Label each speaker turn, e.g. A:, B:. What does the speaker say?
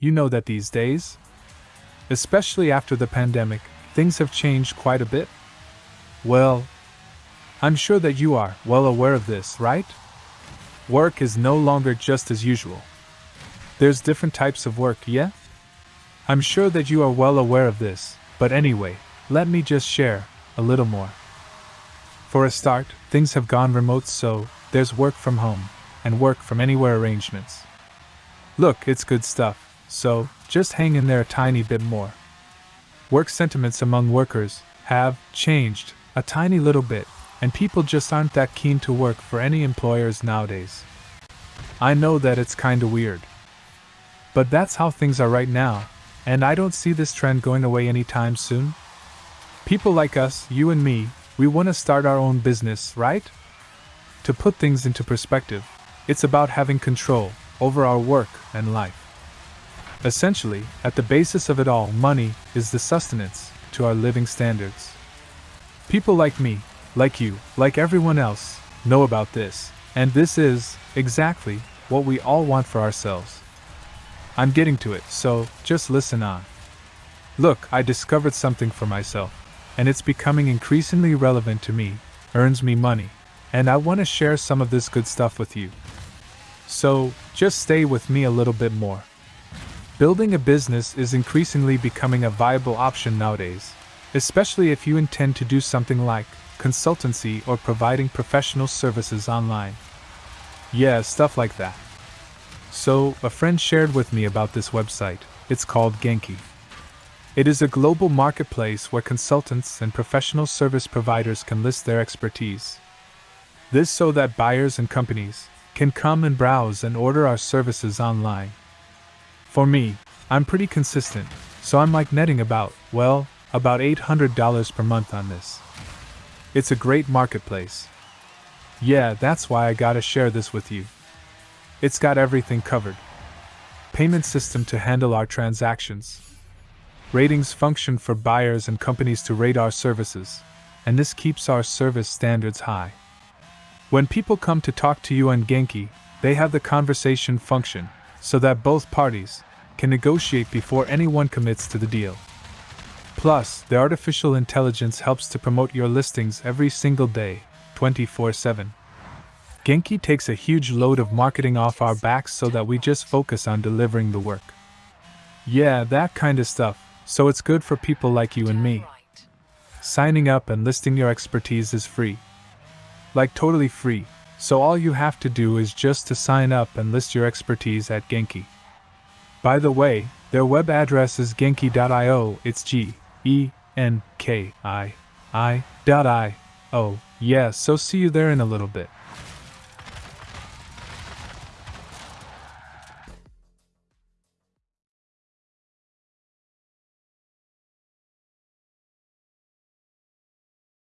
A: you know that these days, especially after the pandemic, things have changed quite a bit? Well, I'm sure that you are well aware of this, right? Work is no longer just as usual. There's different types of work, yeah? I'm sure that you are well aware of this, but anyway, let me just share a little more. For a start, things have gone remote, so there's work from home and work from anywhere arrangements. Look, it's good stuff, so just hang in there a tiny bit more. Work sentiments among workers have changed a tiny little bit, and people just aren't that keen to work for any employers nowadays. I know that it's kinda weird. But that's how things are right now, and I don't see this trend going away anytime soon. People like us, you and me, we want to start our own business, right? To put things into perspective, it's about having control over our work and life. Essentially, at the basis of it all, money is the sustenance to our living standards. People like me, like you, like everyone else, know about this, and this is, exactly, what we all want for ourselves. I'm getting to it, so just listen on. Look, I discovered something for myself, and it's becoming increasingly relevant to me, earns me money, and I want to share some of this good stuff with you. So, just stay with me a little bit more. Building a business is increasingly becoming a viable option nowadays, especially if you intend to do something like consultancy or providing professional services online. Yeah, stuff like that. So, a friend shared with me about this website. It's called Genki. It is a global marketplace where consultants and professional service providers can list their expertise. This so that buyers and companies can come and browse and order our services online. For me, I'm pretty consistent, so I'm like netting about, well, about $800 per month on this. It's a great marketplace. Yeah, that's why I gotta share this with you. It's got everything covered. Payment system to handle our transactions. Ratings function for buyers and companies to rate our services, and this keeps our service standards high. When people come to talk to you on Genki, they have the conversation function, so that both parties can negotiate before anyone commits to the deal. Plus, the artificial intelligence helps to promote your listings every single day, 24 7. Genki takes a huge load of marketing off our backs so that we just focus on delivering the work. Yeah, that kind of stuff, so it's good for people like you and me. Signing up and listing your expertise is free. Like totally free, so all you have to do is just to sign up and list your expertise at Genki. By the way, their web address is genki.io, it's G E N K I I dot I O. Yeah, so see you there in a little bit.